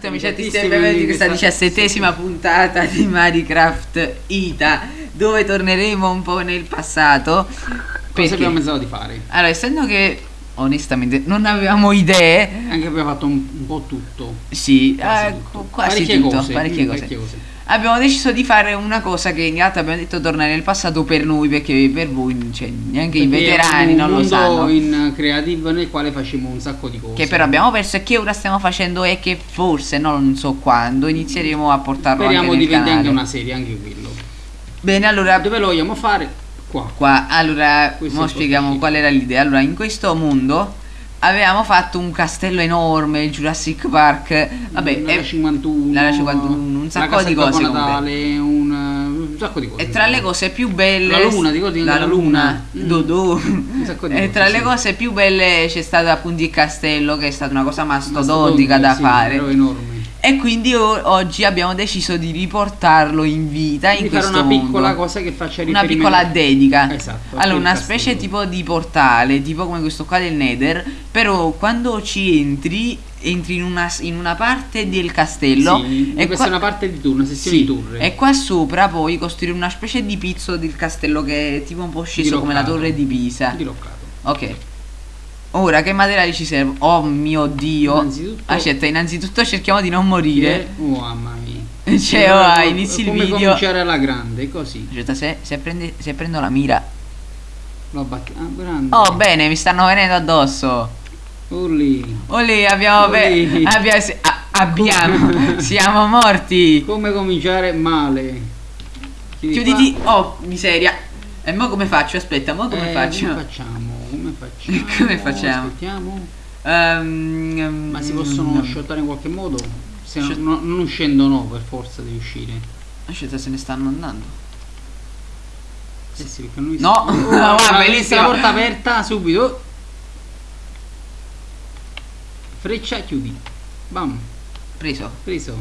tutti amici e benvenuti in questa diciassettesima puntata di Minecraft Ita dove torneremo un po' nel passato Cosa abbiamo pensato di fare? Allora, essendo che onestamente non avevamo idee Anche abbiamo fatto un, un po' tutto Sì, Quasi eh, tutto. quasi Parecchie tutto, cose, parecchie mm, cose. parecchie cose. Abbiamo deciso di fare una cosa che in realtà abbiamo detto tornare nel passato per noi perché per voi cioè, neanche i Perché veterani è un non lo sanno. in creative nel quale facciamo un sacco di cose. Che però abbiamo perso e che ora stiamo facendo e che forse non so quando inizieremo a portarlo Speriamo anche diventi anche una serie, anche quello. Bene, allora Dove lo vogliamo fare? Qua. qua allora è spieghiamo qual era l'idea. Allora, in questo mondo avevamo fatto un castello enorme, il Jurassic Park. Vabbè, L'area e, 51 l'area 51, un sacco di cose. Natale un, un sacco di cose e tra le cose più belle La luna, ti ricordi la la luna, luna? Mm. Dodò. Un sacco di e cose, tra le sì. cose più belle c'è stato appunto il castello che è stata una cosa mastodontica Mastodontica, da sì, fare però enorme e quindi o- oggi abbiamo deciso di riportarlo in vita in di fare questo una piccola mondo. cosa che faccia una riferimento piccola dedica. Esatto, allora al una specie tipo di portale tipo come questo qua del nether però quando ci entri entri in una, in una parte del castello Sì, e questa qua- è una parte di tour, una sessione sì, di tour e qua sopra poi costruire una specie di pizzo del castello che è tipo un po' sceso come la Diroccato. torre di Pisa. Diroccato ok ora che materiali ci servono oh mio dio Innanzitutto- aspetta innanzitutto cerchiamo di non morire oh mamma mia cioè ora inizi il come video cominciare alla grande così aspetta se, se, prende- se prendo la mira lo batti ah grande Oh bene, mi stanno venendo addosso. Olli. Olè, abbiamo, Olè. abbia- abbiamo, siamo morti. come cominciare male Chiudi Chiuditi. qua. Oh, miseria. E mo come faccio? Aspetta, mo come Eh, faccio? come facciamo come facciamo? Come facciamo? aspettiamo Ehm, ma si possono mm, shottare in qualche modo? Se no- Shot- no- non uscendo no per forza devi uscire. Aspetta, se ne stanno andando. Eh sì, perché noi No, Oh, no, guarda, vedi bellissimo. la porta aperta subito. Freccia chiudi. Bam. Preso. preso.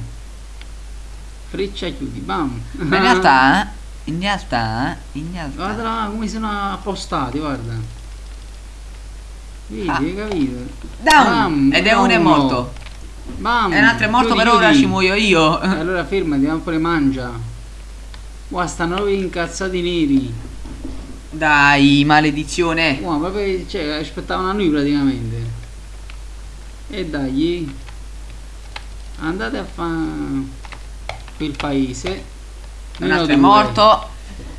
Freccia chiudi. Bam. Ma in realtà, in realtà, in realtà. guarda come sono appostati guarda vedi Ah. hai capito Down! Bam, Ed è uno è morto. bam E un altro è morto, chiudi, però ora ci muoio io. Allora fermati ma pure mangia qua stanno incazzati neri Dai, maledizione. Qua proprio cioè, aspettavano a noi praticamente e dai andate a fare quel paese Un altro è morto.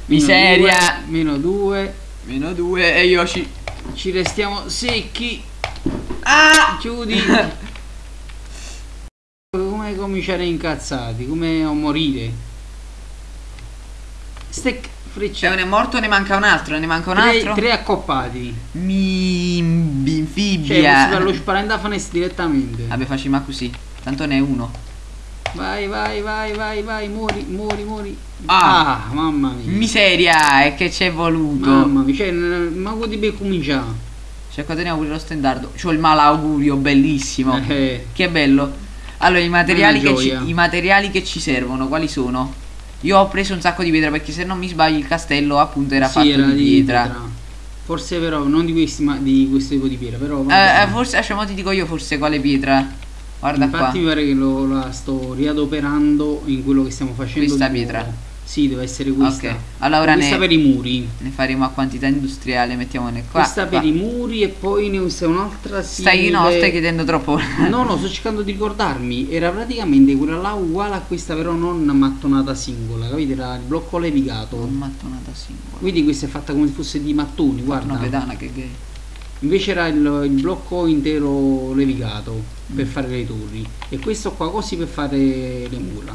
Miseria. meno due Meno due e io ci. Ci restiamo secchi Ah! chiudi come cominciare incazzati come a morire Stack freccia Cioè, uno è morto, ne manca un altro, ne manca un tre, altro. tre accoppati Mi cioè posso binfibia. fare lo sparandafanes direttamente Vabbè, facciamo così. Tanto ne è uno. Vai vai vai vai vai muori muori muori Ah. ah mamma mia Miseria, e che ci è voluto. Mamma mia, cioè, ma vuoi di cominciare? Cioè, qua teniamo pure lo stendardo. C'ho il malaugurio, bellissimo. Eh, Che bello. Allora, i materiali, che ci, i materiali che ci servono, quali sono? Io ho preso un sacco di pietra perché se non mi sbaglio il castello appunto era sì, fatto era di pietra. Forse però, non di, questi, ma di questo tipo di pietra, però... Eh, eh, forse, lascia, mo ti dico io forse quale pietra. Guarda Infatti qua. mi pare che lo, la sto riadoperando in quello che stiamo facendo. Questa di nuovo. pietra? Sì, deve essere questa. Ok. Allora ora questa ne, per i muri. ne faremo a quantità industriale, mettiamone qua. questa qua. per i muri e poi ne usa un'altra Stai, simile- no, stai chiedendo troppo. No, no, sto cercando di ricordarmi. Era praticamente quella là uguale a questa, però non mattonata singola, capite? Era il blocco levigato. Un mattonata singola. Quindi questa è fatta come se fosse di mattoni, guarda. Una pedana che gay. Invece era il, il blocco intero levigato per fare le torri. E questo qua così per fare le mura.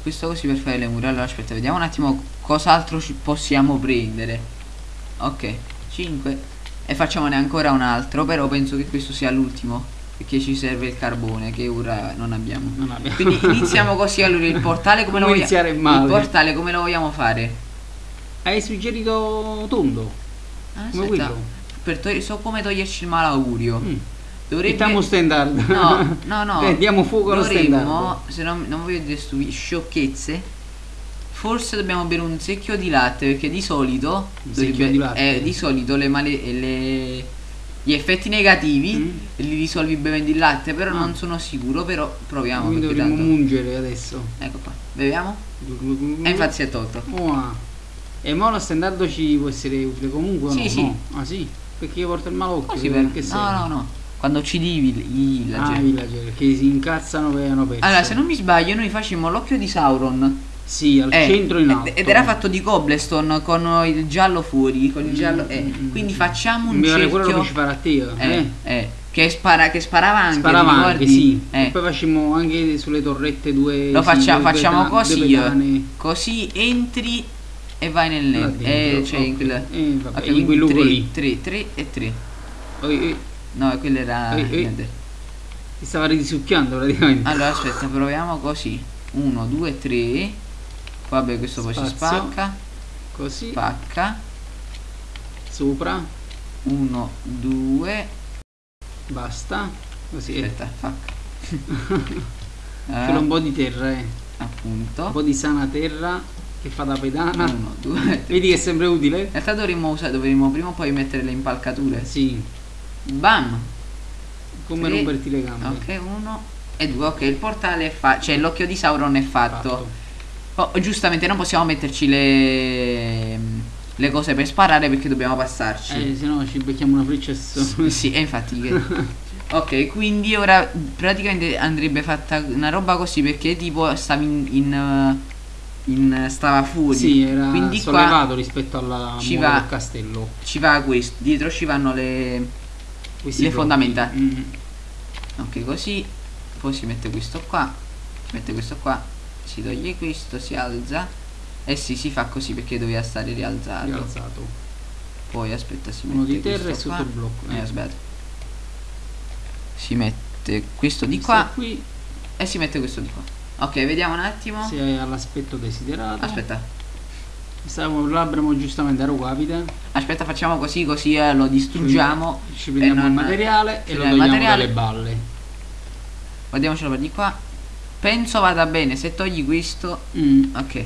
Questo così per fare le mura. Allora aspetta, vediamo un attimo cos'altro ci possiamo prendere. Ok, 5. E facciamone ancora un altro, però penso che questo sia l'ultimo. Perché ci serve il carbone che ora non abbiamo. Non abbiamo. Quindi iniziamo così allora il portale come, lo Come vogliamo iniziare male. Il portale come lo vogliamo fare? Hai suggerito tondo. Ah, aspetta. quello. Per so come toglierci il malaugurio. Mm. Dovrebbe Mettiamo standard. No, no, no. Eh, diamo fuoco allo Dovremmo, standard. se non, non voglio dire stupi- sciocchezze. Forse dobbiamo bere un secchio di latte perché di solito dovrebbe- di latte? eh, di solito le, male, le gli effetti negativi Mm. li risolvi bevendo il latte, però Ah. non sono sicuro, però proviamo. Quindi dovremmo tanto- mungere adesso. Ecco qua, beviamo? E infatti si è tolto. Ua. E mo lo standard ci può essere utile comunque Sì, no? sì. No. Ah sì? Perché io porto il malocchio. Così per- per... che No, serve? no, no. Quando ci divi i villager. Ah, i villager che si incazzano per hanno perso. Allora, se non mi sbaglio, noi facciamo l'occhio di Sauron. Sì, al Eh, centro in alto. Ed era fatto di cobblestone con il giallo fuori. Con il giallo. eh. Mm, mm, Quindi mm. facciamo un Mi pare quello cerchio. che ci farà a te. Eh, Eh. eh, Che, spara, che sparava anche. Sparava anche, sì. Eh. E poi facciamo anche sulle torrette due. Lo sì, facciamo, due così. due. Così entri e vai nel net. dentro, Eh, cioè in ok. quel. Eh, vabbè, in quel luogo lì. 3, 3 e 3. Oh, eh, No, quello era. Eh, eh. niente. ti stava risucchiando praticamente. Allora aspetta, proviamo così. 1, 2, 3. Vabbè, questo poi si Spazio. spacca. Così, Spacca. sopra, 1, 2. basta. Così. eh. Aspetta, fuck. C'è un Eh, po' di terra, eh. un appunto. po' di sana terra che fa da pedana. 1, 2. Vedi che è sempre utile? In realtà dovremmo usare, dovremmo prima o poi mettere le impalcature. Sì, Bam! come Tre. romperti le gambe. Ok, 1 e 2. Ok, il portale è fatto. Cioè, l'occhio di Sauron è fatto. Oh, giustamente non possiamo metterci le, le cose per sparare perché dobbiamo passarci. Eh, se no ci becchiamo una freccia so- Sì, e infatti. che- ok, quindi ora praticamente andrebbe fatta una roba così perché tipo stavi in. in, in- stava fuori. Sì, era quindi qua sollevato rispetto alla ci va- castello. ci va questo. Dietro ci vanno le. Questi Le fondamenta. Mm. Ok, così. Poi si mette questo qua. Si mette questo qua. Si toglie questo, si alza. E sì, si fa così perché doveva stare rialzato. Rialzato. Poi aspetta, si Uno mette di terra e sotto qua. il blocco. Eh, eh. aspetta. Si mette questo di Questo qua qui e si mette questo di qua. Ok, vediamo un attimo. se è all'aspetto desiderato. Aspetta. Stavamo, l'avremo giustamente a. Aspetta, facciamo così così eh, lo distruggiamo. Ci prendiamo e non- il materiale e lo prendiamo il togliamo materiale. dalle balle. Guardiamocelo per di qua. Penso vada bene. Se togli questo. Mm. Ok.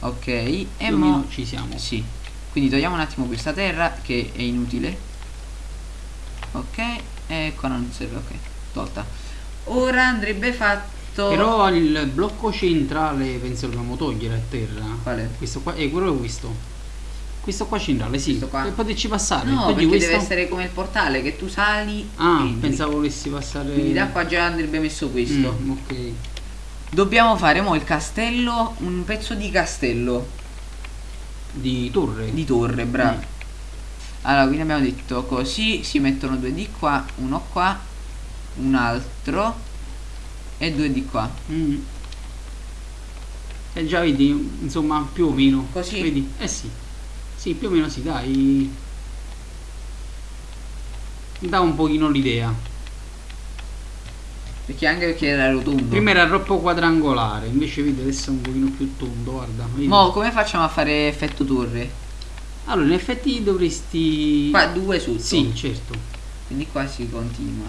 Ok. E Più mo. ci siamo. Sì. Quindi togliamo un attimo questa terra che è inutile. Ok. E qua non serve. Ok. Tolta. Ora andrebbe fatto. Però il blocco centrale penso che dobbiamo togliere a terra. Quale? Questo qua è quello è questo. Questo qua centrale, sì. Questo qua? Per poterci passare. No, perché questo. deve essere come il portale che tu sali. Ah, entri. pensavo volessi passare. Quindi da qua già andrebbe messo questo. Mm, ok. Dobbiamo fare mo il castello, un pezzo di castello, Di torre. di torre, bravo. Mm. Allora, quindi abbiamo detto così, si mettono due di qua, uno qua, un altro e due di qua. Mm. E già vedi, insomma, più o meno. Così? Vedi? Eh sì. Sì, più o meno si dai. Dà un pochino l'idea. Perché anche perché era rotondo. Prima era troppo quadrangolare, invece vedi adesso è un pochino più tondo, guarda. vedi? Mo come facciamo a fare effetto torre? Allora, in effetti dovresti... Qua due sotto. Sì, certo. Quindi qua si continua.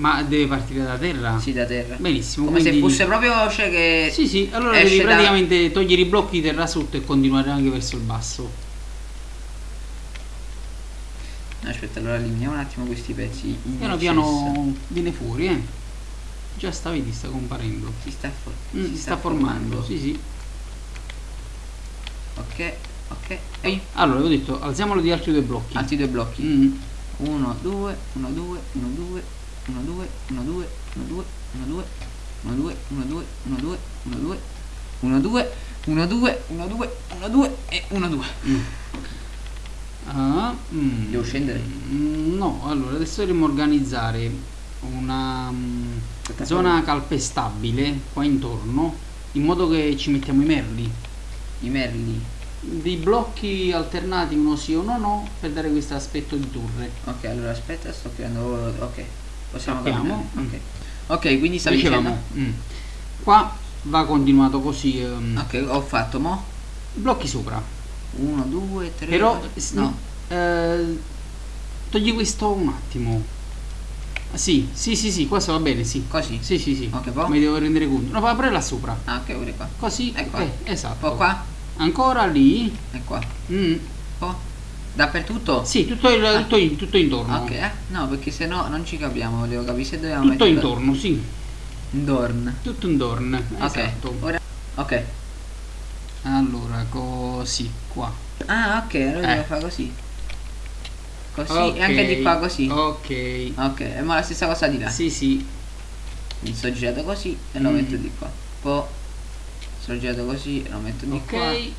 Ma deve partire da terra? Sì, da terra. Benissimo. Come se quindi- fosse proprio cioè che Sì, sì, allora devi da- praticamente togliere i blocchi di terra sotto e continuare anche verso il basso. Aspetta, allora eliminiamo un attimo questi pezzi. Piano piano viene fuori, eh. Già sta, vedi, sta comparendo. Si sta, for- Mm, si si sta formando, sì, sì. Ok, ok. E Allora, avevo detto, alziamolo di altri due blocchi. altri due blocchi. Mm. 1, 2, 1, 2, 1, 2, 1 2 1 2 1 2 1 2 1 2 1 2 1 2 1 2 1 2 1 2 1 2 1 2 e 1 2 ah, mm, devo scendere no allora adesso dobbiamo organizzare una Aspetta, zona calpestabile qua intorno in modo che ci mettiamo i merli i merli dei blocchi alternati uno sì o uno no per dare questo aspetto di torre ok allora aspetta sto creando ok possiamo Sappiamo. camminare. Ok. Quindi stavi Dicevamo, dicendo. mm. qua va continuato così. ehm, Ok, ho fatto mo. Blocchi sopra. 1, 2, 3. Però no. eh, togli questo un attimo. Ah, Sì, sì, sì, sì, questo va bene, sì. Così. Sì, sì, sì. Ok, poi? Mi devo rendere conto. No, va pure là sopra. Ah, ok, pure qua. Così, Ecco. eh, esatto. Poi qua Ancora lì. e qua. Mm, Poi Dappertutto? Sì, tutto, il, Ah. tutto, in- tutto intorno. Ok, eh? No, perché se no non ci capiamo, volevo capire se dobbiamo Tutto mettere intorno, sì. Dorn. Tutto intorno. Ok. Esatto. Ora Ok. Allora, così, qua. Ah, ok, allora Eh. devo fare così. Così Ok. e anche di qua così. Ok. Ok, e ma la stessa cosa di là. Sì, sì. Mi sto girato così e lo Mm. metto di qua. Poi sto girato così e lo metto di qua. Ok.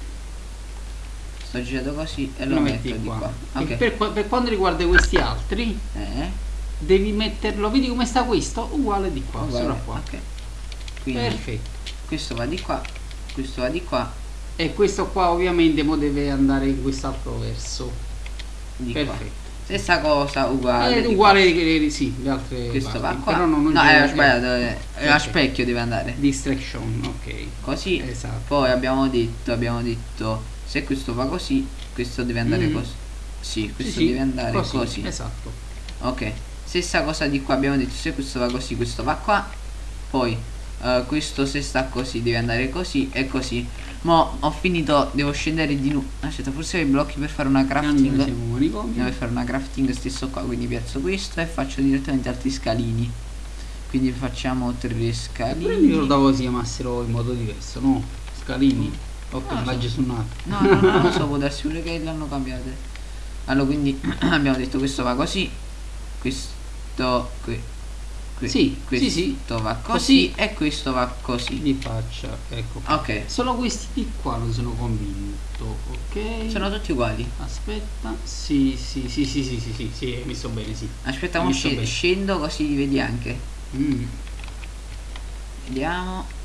Sto girato così e lo, Lo metto metti di qua. qua. E Ok. per, qua- per quanto riguarda questi altri, Eh, devi metterlo, vedi come sta questo? Uguale di qua, uguale. qua. Ok. Quindi Perfetto. questo va di qua, questo va di qua, E questo qua ovviamente mo deve andare in quest'altro verso. di qua. Perfetto. Stessa cosa, uguale. È di uguale che sì, le altre qua. Questo parti. va qua. Però non, non no, c'è- eh, sbagliato, eh, è a specchio deve andare. Distraction, ok. Così. Esatto. Poi abbiamo detto, abbiamo detto, se questo va così, questo deve andare Mm. così. Sì, questo Sì, deve andare così. Esatto. Ok. Stessa cosa di qua, abbiamo detto, se questo va così, questo va qua. Poi eh, questo se sta così deve andare così e così. Mo ho finito, devo scendere di nuovo. Aspetta, forse ho i blocchi per fare una crafting. manicomi. Devo fare una crafting stesso qua, quindi piazzo questo e faccio direttamente altri scalini. Quindi facciamo tre Pure mi scalini. ricordavo si chiamassero in modo diverso, no? Scalini. Ok, ho no, immagini su un altro no no no, no so può darsi pure che l'hanno cambiate. Allora quindi abbiamo detto questo va così questo qui qui sì, questo sì, sì. va così, così, e questo va così. Di faccia ecco qua. ok. Solo questi di qua non sono convinto ok? Sono tutti uguali. Aspetta. Sì sì sì sì sì sì sì, sì mi sto bene sì. Aspetta mi sc scendo così li vedi anche. Mm. vediamo.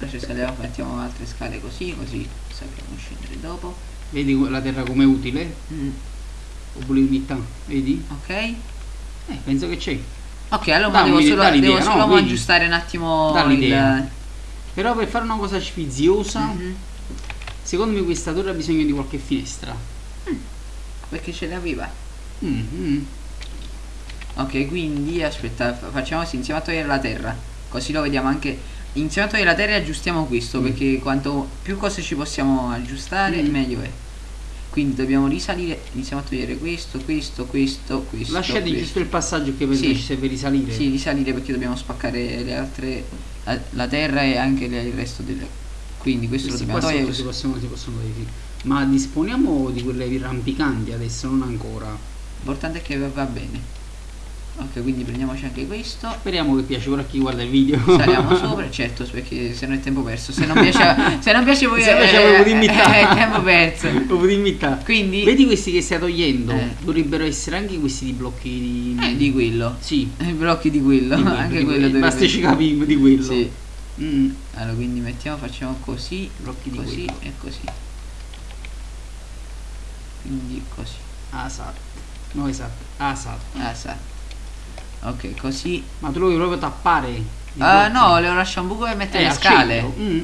Adesso saliamo, mettiamo altre scale così, così sappiamo scendere dopo. Vedi la terra come utile? Mm, Oppure unità, vedi? ok. Eh, penso che c'è. Ok, allora devo solo, devo no? solo Vedi? aggiustare un attimo il... Però per fare una cosa sfiziosa, Mhm. secondo me questa torre ha bisogno di qualche finestra. Perché ce l'aveva. Mm, mm. Ok, quindi aspetta, fa- facciamo così, insieme a togliere la terra. Così lo vediamo anche. Insieme a togliere la terra aggiustiamo questo, Mm. perché quanto più cose ci possiamo aggiustare, Mm. meglio è. Quindi dobbiamo risalire, iniziamo a togliere questo, questo, questo, questo. Lasciati questo. giusto il passaggio che penso Sì. ci serve risalire. Sì, risalire perché dobbiamo spaccare le altre. La, la terra e anche le- il resto delle. Quindi questo Questi lo dobbiamo togliere. si possono, si possono sì. Ma disponiamo di quelle rampicanti adesso, non ancora. L'importante è che va bene. Ok, quindi prendiamoci anche questo. Speriamo che piace pure a chi guarda il video. Saliamo sopra, certo, perché se no è tempo perso. Se non piace, se non piace voi Se non piace è, tempo perso. Quindi Vedi questi che stai togliendo? Eh. Dovrebbero essere anche questi di blocchi di... eh, di quello. Sì. I blocchi di quello, di anche di quello quello. Basta ci capiamo di quello. Sì. Mm. Allora, quindi mettiamo, facciamo così, Blocchi di così e così. Quindi così. Esatto. No, esatto. Ah, sa. Ok, così. Ma tu lo vuoi proprio tappare? Ah, blocchi? no, le lascio un buco per mettere Eh, le al scale. Mm.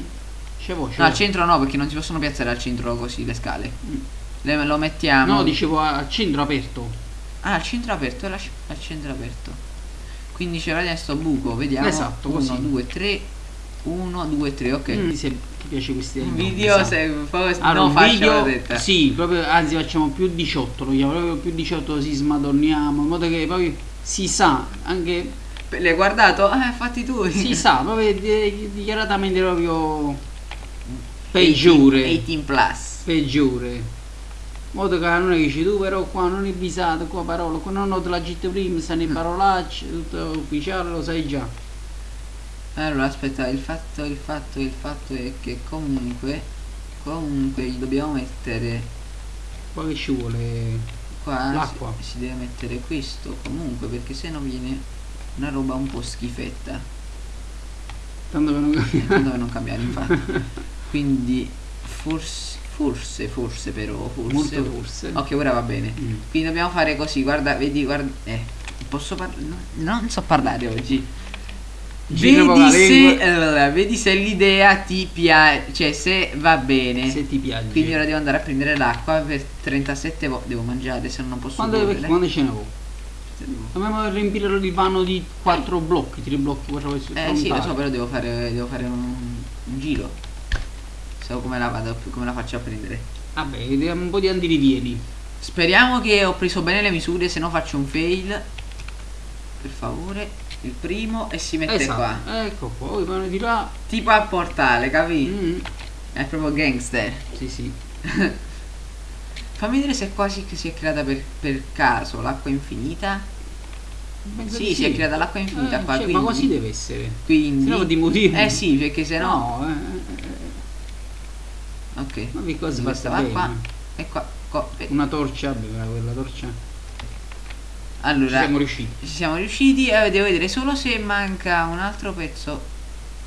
C'avevo, No, al centro no, perché non si possono piazzare al centro così le scale. Mm. Le, lo mettiamo. No, dicevo al centro aperto. Ah, al centro aperto, lascia al centro aperto. Quindi c'era adesso buco, vediamo. Esatto, 1, così. 2, 3. 1, 2, 3, ok. Mm. Se ti piace questi video se poi Allora, faccio video, la detta. sì, proprio, anzi facciamo più 18, lo chiamo proprio più 18 così smadonniamo, in modo che poi si sa, anche L'hai guardato? Eh, fatti tu. si sa, proprio di- dichiaratamente proprio peggiore, 18 plus. peggiore. Modo che non è che dici tu però qua non è visato, qua parola, qua non ho la GT prima, stanno Mm. le parolacce, tutto ufficiale, lo sai già. Allora, aspetta, il fatto, il fatto, il fatto è che comunque, comunque gli dobbiamo mettere Qua che ci vuole qua, L'acqua. si, si deve mettere questo comunque perché se no viene una roba un po' schifetta. tanto per non Eh, tanto per non cambiare infatti. Quindi forse, forse, forse però, forse. molto forse. Ok, ora va bene. Mm. Quindi dobbiamo fare così, guarda, vedi, guarda, eh, posso parlare? non so parlare oggi. Vedi se, allora, vedi se l'idea ti piace, cioè se va bene. Se ti piace. Quindi ora devo andare a prendere l'acqua per 37 volte, devo mangiare, se no non posso Quando, correre. quando ce ne avevo? Dobbiamo riempire il vano di quattro blocchi, tre blocchi, quattro blocchi Eh sì, lo so, però devo fare, devo fare un, un giro. So come la vado, come la faccio a prendere. Vabbè, vediamo un po' di andirivieni. Speriamo che ho preso bene le misure, se no faccio un fail. Per favore, il primo e si mette esatto. qua. Ecco qua, poi vanno di là. Tipo a portale, capi? Mm, È proprio gangster. Sì, sì. Fammi vedere se qua si, si è creata per, per caso l'acqua infinita. Penso Sì, si è creata l'acqua infinita Eh, qua. cioè, quindi, Ma così deve essere. Quindi. Se no di motivo. Eh sì, perché se no. No, eh, eh, Ok. eh. ma che Questa fatta va qua. E qua. qua. eh. Una torcia, beh, quella torcia. Allora. Ci siamo riusciti. ci siamo riusciti. Eh, devo vedere solo se manca un altro pezzo.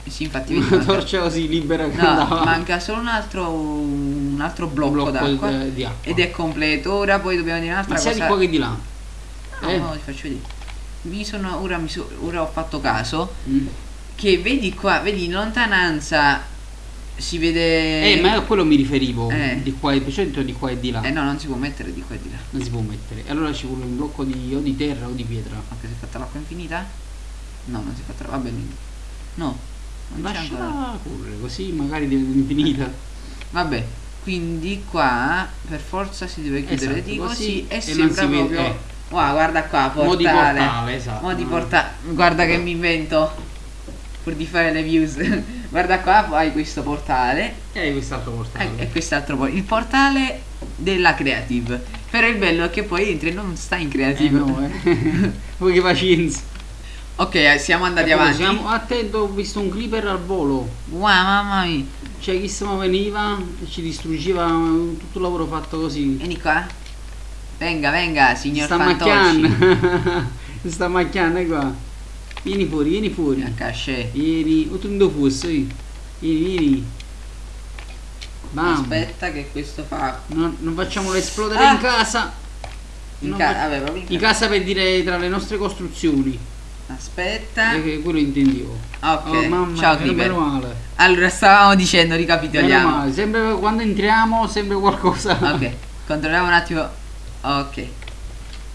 Sì, infatti Una manca- torcia così libera che No, andava. manca solo un altro un altro blocco, blocco d'acqua. acqua. Ed è completo. Ora poi dobbiamo dire un'altra Ma sia cosa. di qua che di là. No, Eh? no, ti faccio vedere. Mi sono. Ora, mi so- ora ho fatto caso. Mm. Che vedi qua, vedi in lontananza si vede. Eh, ma a quello mi riferivo. Eh. Di qua e di di qua e di là. Eh no, non si può mettere di qua e di là. Non si può mettere. E allora ci vuole un blocco di, o di terra o di pietra. Ok, si è fatta l'acqua infinita? No, non si è fatta. Va bene. No. Non c'è ancora. Lasciala correre, così magari diventa infinita. Vabbè. Quindi qua per forza si deve chiudere Esatto, di così, e, e sembra si proprio. eh. Wow, guarda qua, Mo di portale. portale, esatto. Mo di porta- Guarda che mi invento. Pur di fare le views. Guarda qua, hai questo portale. E quest'altro portale. E, quest'altro poi. Il portale della creative. Però il bello è che poi entri e non sta in Eh creative. no, eh. Voi che pazienza. Ok, eh, siamo andati Ecco, avanti. siamo- attento, ho visto un creeper al volo. Wow, mamma mia. Cioè, chi se veniva e ci distruggeva eh, tutto il lavoro fatto così. Vieni qua. Venga, venga, signor sta Fantocci. macchiando. sta macchiando qua. Vieni fuori, vieni fuori. Cachet. Vieni, o tu fossi. Vieni, vieni. Bam. Aspetta che questo fa. Non, non facciamolo esplodere Ah. in casa. In ca- vabbè, in In ca- casa per dire tra le nostre costruzioni. Aspetta. Perché quello intendevo. Ok. Oh, mamma Ciao male. Allora, stavamo dicendo, ricapitoliamo. Sempre quando entriamo sempre qualcosa. Ok, controlliamo un attimo. Ok.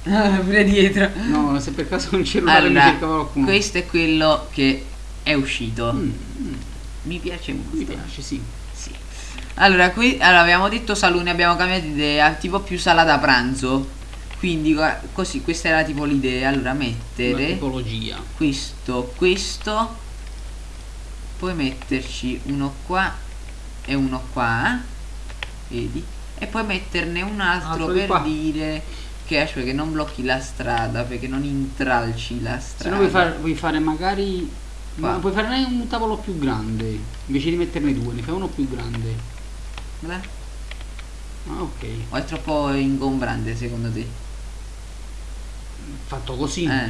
Pure dietro. No, se per caso un cellulare mi Allora, cercava qualcuno. questo è quello che è uscito. Mm, mm, Mi piace molto. mi piace, sì. Sì. Allora, qui allora, abbiamo detto salone, abbiamo cambiato idea, tipo più sala da pranzo. Quindi così, questa era tipo l'idea. Allora, La mettere tipologia. questo, questo. Poi metterci uno qua e uno qua. Vedi? E poi metterne un altro Altro di per qua. dire aspetta, che non blocchi la strada, perché non intralci la Se strada. no vuoi, vuoi fare magari... Qua. Ma puoi fare un tavolo più grande. Invece di metterne due, ne fai uno più grande. Guarda. Ah, ok. O è troppo ingombrante secondo te? Fatto così. Eh.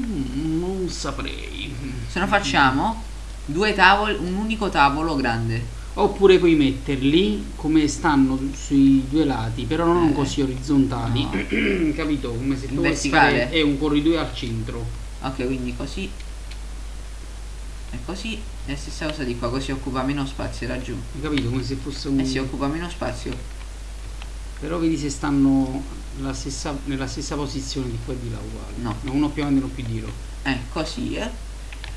Mm, non saprei. Se no facciamo due tavoli, un unico tavolo grande. Oppure puoi metterli come stanno sui due lati, però non Eh. così orizzontali. No. Capito? Come se tu verticale? fare è un corridoio al centro. Ok, quindi così. E così. E stessa cosa di qua, così occupa meno spazio laggiù. Hai capito? Come se fosse un. E si occupa meno spazio. Però vedi se stanno la stessa- nella stessa posizione di qua e di là uguali. No. Uno più avanti e uno più dietro. Eh, così, eh.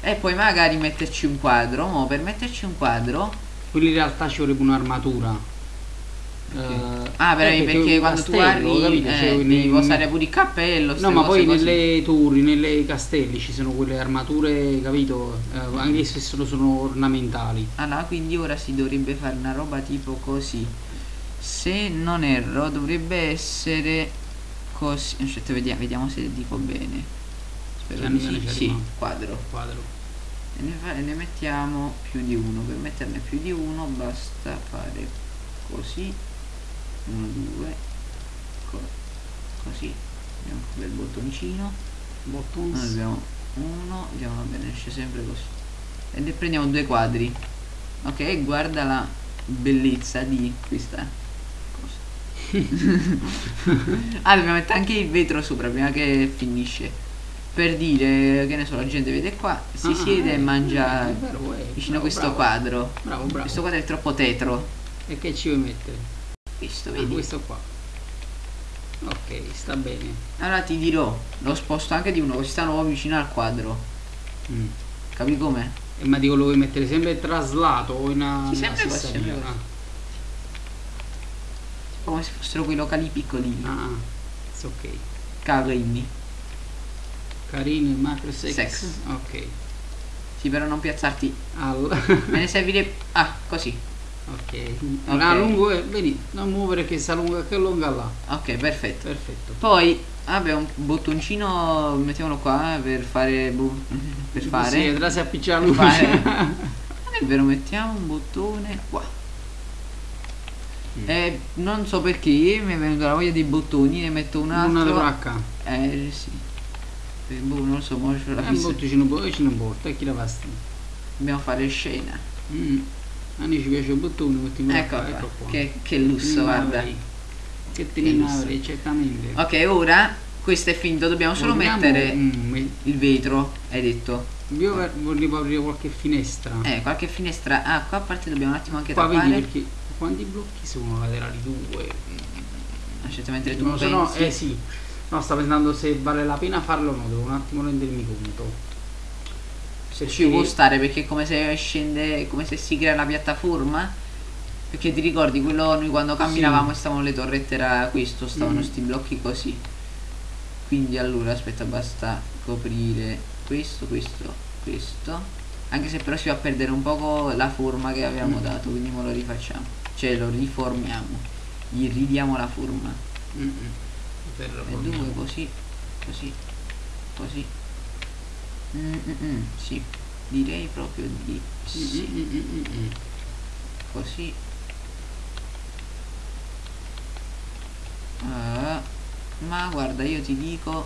E poi magari metterci un quadro. Mo per metterci un quadro. Quelli in realtà ci vorrebbe un'armatura. Eh, Ah, però eh, perché, un quando tu castello, arrivi capito? eh, Cioè, devi nei- posare pure il cappello. No, ma poi così. nelle torri, nelle castelli ci sono quelle armature, capito? Eh, anche se sono, sono ornamentali. Allora, quindi ora si dovrebbe fare una roba tipo così. Se non erro, dovrebbe essere così. Aspetta, vediamo, vediamo se dico bene. Spero di sì. quadro. Quadro. E ne, fa- ne mettiamo più di uno. Per metterne più di uno basta fare così. Uno, due. co- così. Abbiamo un bel bottoncino. Noi Buttons. abbiamo uno, vediamo, va bene, esce sempre così. E ne prendiamo due quadri. Ok, guarda la bellezza di questa cosa. ah, dobbiamo mettere anche il vetro sopra prima che finisce. Per dire, che ne so, la gente vede qua, si Ah, siede eh, e mangia è vero, eh, vicino a bravo, questo bravo. quadro. Bravo, bravo. Questo quadro è troppo tetro. E che ci vuoi mettere? Questo, Ah, vedi? questo qua. Ok, sta bene. Allora ti dirò, lo sposto anche di uno, così stanno proprio vicino al quadro. Mm. Capi come? E ma dico lo vuoi mettere sempre traslato o in una, Sì, sempre sempre come se fossero quei locali piccolini Ah, ok. carini Carini, macro sex. Sex. Ok. sì però non piazzarti Al. me ne servirebbe ah così ok. Ok. Ah, lungo. Vedi, non muovere che sta lunga che lunga là. ok perfetto Perfetto. poi abbiamo un bottoncino mettiamolo qua per fare per fare Sì, vedrà se appiccia la luce. non è vero mettiamo un bottone qua Mm. Eh, non so perché mi è venuta la voglia dei bottoni ne metto un Una altro placca. eh sì boh, non so mo c'ho la Eh, botto ci non può, ci non porta, e chi la basta. dobbiamo fare scena Mm. A noi ci piace il bottone, ecco qua, ecco qua. Che, che lusso guarda. Che te Che ne lusso. avrei, certamente. ok ora questo è finito dobbiamo solo Vogliamo- mettere me- il vetro hai detto io volevo aprire qualche finestra. eh qualche finestra ah qua a parte dobbiamo un attimo anche Qua vedi tappare perché quanti blocchi sono laterali? Due. aspetta mentre tu no, pensi eh sì. No, sto pensando se vale la pena farlo o no, devo un attimo rendermi conto. se ci può stare perché è come se scende come se si crea la piattaforma perché ti ricordi quello noi quando camminavamo e stavano le torrette era questo stavano Mm. sti blocchi così quindi allora aspetta basta coprire questo questo questo anche se però si va a perdere un poco la forma che avevamo Mm. dato quindi lo rifacciamo cioè lo riformiamo gli ridiamo la forma mm. Per e due così così così. Mm, mm, mm, sì direi proprio di sì. Così. Ah, ma guarda io ti dico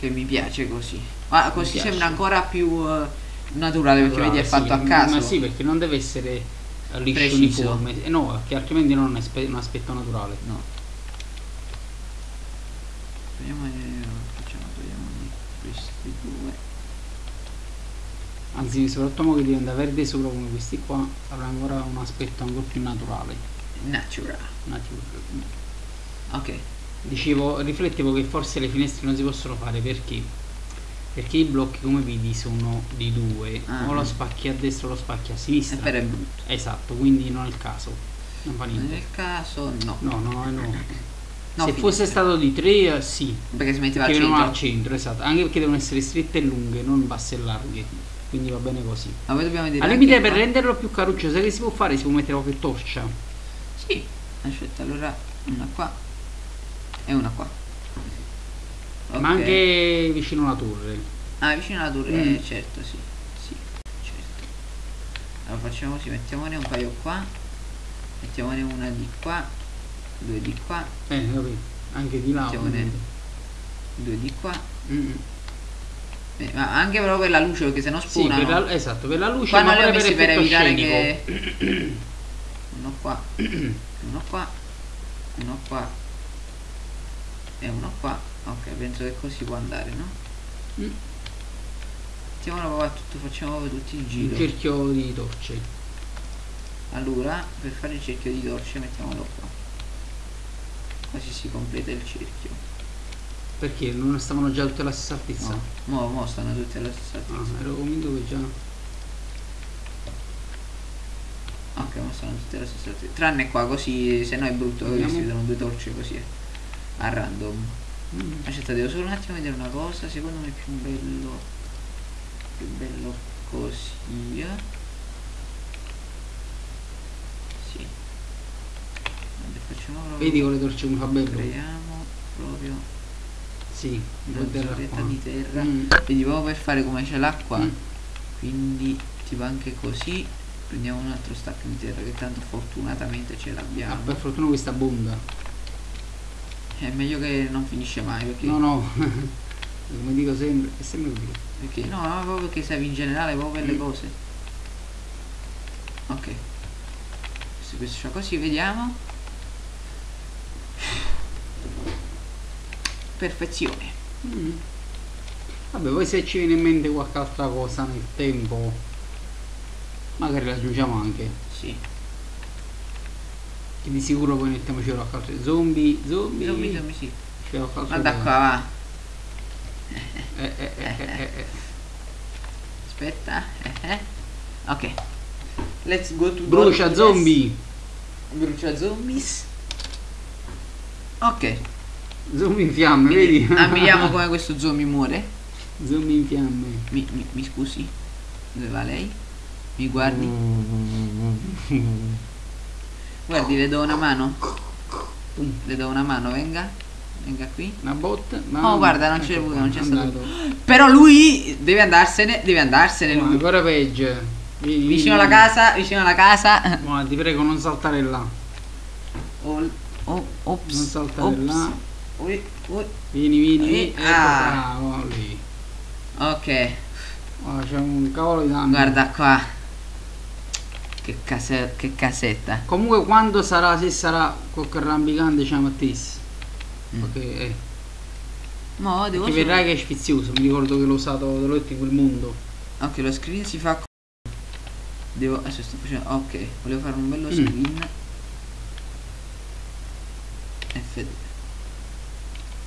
che mi piace così. Ma così sembra ancora più eh, naturale perché vedi è Sì, fatto a caso. Ma sì, perché non deve essere liscio Preciso. uniforme. Eh, no, perché altrimenti non è un aspetto naturale. no eh, facciamo togliamo di questi due Anzi, soprattutto che diventa verde sopra come questi qua, avrà ancora un aspetto ancora più naturale. natural Natural. ok Dicevo, riflettevo che forse le finestre non si possono fare perché? Perché i blocchi come vedi sono di due, Ah. o lo spacchi a destra o lo spacchi a e sinistra. per è brutto Esatto, quindi non è il caso. Non fa niente. nel caso no No, no, no. No, Se fosse finestre. stato di tre, eh, sì. perché si metteva al Che vengono centro al centro, esatto. Anche perché devono essere strette e lunghe, non basse e larghe. Quindi va bene così. ma poi dobbiamo dire Al limite per qua- renderlo più caruccio, sai che si può fare? Si può mettere qualche torcia. Sì, aspetta, allora una qua e una qua. Ma Ok. anche vicino alla torre. Ah, vicino alla torre, Mm. eh, certo, sì. Sì, certo. Allora facciamo così, mettiamone un paio qua, mettiamone una di qua, due di qua, Eh, capito? Anche di là. Mettiamone- ovviamente. due di qua. Mm. Eh, ma anche però per la luce, perché sennò Sì, spunano. per la, esatto, per la luce Qua ma non li ho messi per effetto evitare scenico. che... uno qua, uno qua, uno qua e uno qua. Ok, penso che così può andare, no? Mm. Mettiamolo qua tutto, facciamo tutto il giro. cerchio di torce. Allora, per fare il cerchio di torce mettiamolo qua. Così si completa il cerchio. Perché non stavano già tutte alla stessa altezza? No, mo, mo stanno tutti alla stessa Ah, altezza. ero convinto che già. Ok, mo stanno tutti alla stessa altezza. Tranne qua, così, se no è brutto, che Vediamo. si vedono due torce così. eh, A random. Mm. Aspetta, devo solo un attimo vedere una cosa. Secondo me è più bello. Più bello così. eh. Sì. Vabbè, facciamo proprio. Vedi con le torce come fa bello? Creiamo proprio Sì, una di terra di. Mm. Vedi proprio per fare come c'è l'acqua. Mm. Quindi tipo anche così. Prendiamo un altro stacco di terra che tanto fortunatamente ce Ah, l'abbiamo. per fortuna questa bomba. È meglio che non finisce mai perché. No, no. Come dico sempre, è sempre così. Perché no, no, proprio perché serve in generale proprio per le Mm. cose. Ok. Questo fa così, vediamo. Perfezione. Mm. Vabbè, poi se ci viene in mente qualche altra cosa nel tempo, magari la aggiungiamo anche. Sì. Che di sicuro poi nel tempo ci qualche altro. Zombie, zombie. Zombie, zombie, sì. Guarda qua, va. Eh, eh, eh, eh, eh, eh. Aspetta. eh, eh. Ok. Let's go to Brucia zombie. Brucia zombies. Ok. Zoom in fiamme, vedi? ammiriamo come questo zombie muore. Zoom in fiamme. Mi, mi- mi scusi? Dove va lei? Mi guardi? Guardi, le do una mano. Le do una mano, venga. Venga qui. Una botta. ma- Oh, guarda, non c'è ecco non c'è stato. Però lui deve andarsene, deve andarsene Ma lui. ancora peggio. Vieni, Vicino alla casa, vicino alla casa. Ma ti prego non saltare là. Oh, oh, ops. Non saltare ops. là ui, ui. Vieni, vieni, vieni. Ecco, ah. bravo lì. Ok. Oh, c'è un cavolo di danno. Guarda qua. Che, case che casetta. Comunque quando sarà, se sarà col rampicante diciamo a Tis. Mm. Ok, eh. No, devo Perché vedrai che è sfizioso, mi ricordo che l'ho usato, l'ho letto in quel mondo. Ok, lo screen si fa Devo. Adesso sto facendo. Ok, volevo fare un bello mm. screen. Mm. F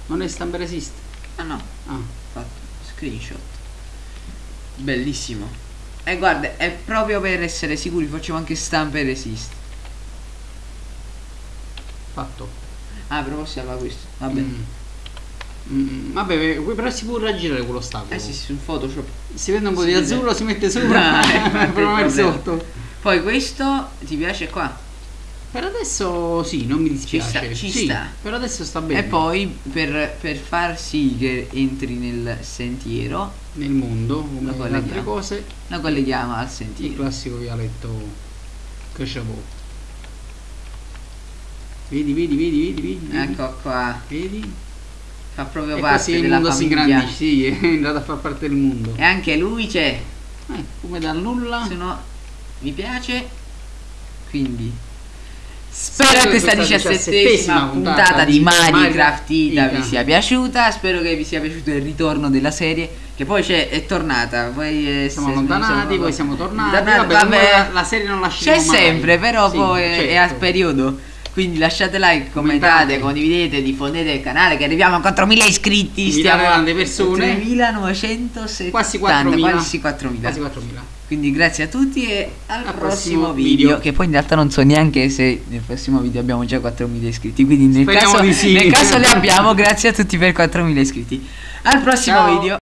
non è stampa resist. Ah no, Ah, fatto. Screenshot. Bellissimo. E guarda, è proprio per essere sicuri, facciamo anche stampa e resist. fatto. Ah, però possiamo questo. Vabbè. Mm. Mm, vabbè, però si può raggirare quell'ostacolo. Eh sì, sì, sul Photoshop. Si vede un po' Si di azzurro, si mette sopra, Ah, infatti, il prova sotto. Poi questo ti piace qua. Per adesso sì, non mi dispiace. sta, ci Sì, sta. Per adesso sta bene. E poi per, per far sì che entri nel sentiero, Nel mondo, come le colleghiamo. altre cose, lo colleghiamo al il sentiero. classico vialetto cresciavo. Vedi, vedi, vedi, vedi, vedi. Ecco qua. Vedi? Fa proprio E parte il della mondo si famiglia. ingrandisce, sì, è entrato a far parte del mondo. E anche lui c'è. Eh, come dal nulla. Se no mi piace. Quindi Spero che questa diciassettesima puntata di Minecraft Ita vi sia piaciuta. Spero che vi sia piaciuto il ritorno della serie. Che poi c'è, è tornata. Poi è, Siamo se- allontanati, siamo- poi siamo tornati. Tornati, vabbè, vabbè. la, serie non lasceremo C'è sempre, però Sì, poi è- è certo. a periodo. Quindi lasciate like, commentate, Commentate. condividete, diffondete il canale che arriviamo a 4.000 iscritti. Stiamo a persone. 3.970, Quasi 4.000. Quasi 4.000. Quasi 4.000. Quindi grazie a tutti e al, Al prossimo, prossimo video, video. Che poi in realtà non so neanche se nel prossimo video abbiamo già 4.000 iscritti. Quindi nel Speriamo caso, sì. nel caso li abbiamo, grazie a tutti per 4.000 iscritti. Al prossimo Ciao. video.